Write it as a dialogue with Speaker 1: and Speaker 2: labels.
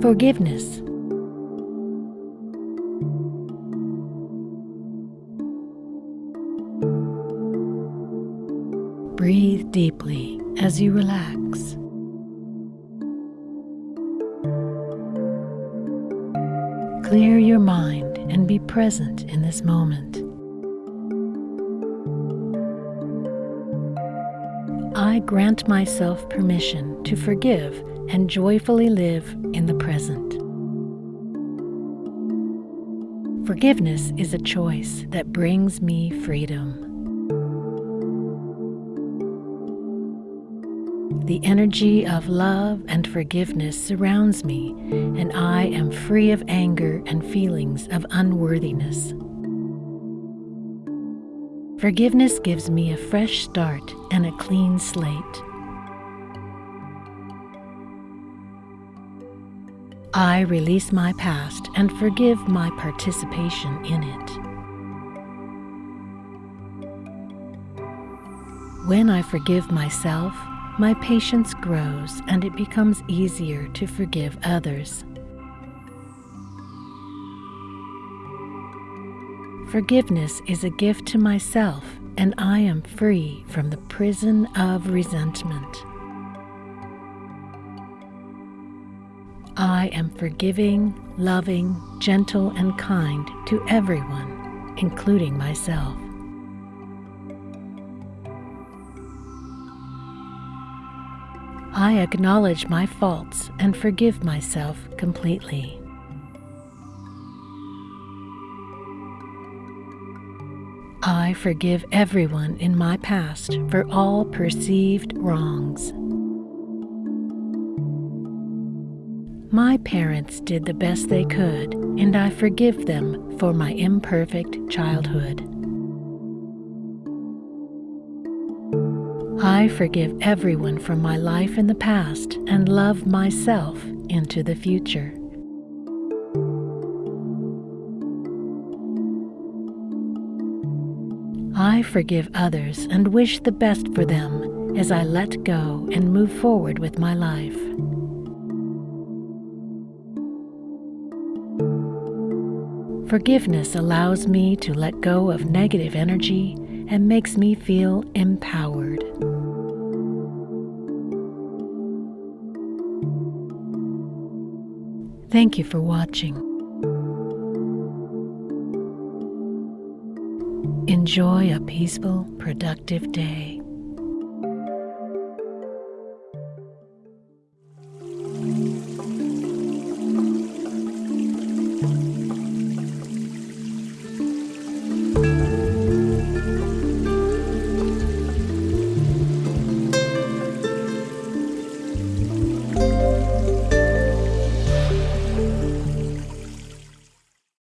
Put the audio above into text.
Speaker 1: Forgiveness. Breathe deeply as you relax. Clear your mind and be present in this moment. I grant myself permission to forgive and joyfully live in the present. Forgiveness is a choice that brings me freedom. The energy of love and forgiveness surrounds me, and I am free of anger and feelings of unworthiness. Forgiveness gives me a fresh start and a clean slate. I release my past and forgive my participation in it. When I forgive myself, my patience grows and it becomes easier to forgive others. Forgiveness is a gift to myself, and I am free from the prison of resentment. I am forgiving, loving, gentle, and kind to everyone, including myself. I acknowledge my faults and forgive myself completely. I forgive everyone in my past for all perceived wrongs. My parents did the best they could, and I forgive them for my imperfect childhood. I forgive everyone from my life in the past and love myself into the future. I forgive others and wish the best for them as I let go and move forward with my life. Forgiveness allows me to let go of negative energy and makes me feel empowered. Thank you for watching. Enjoy a peaceful, productive day.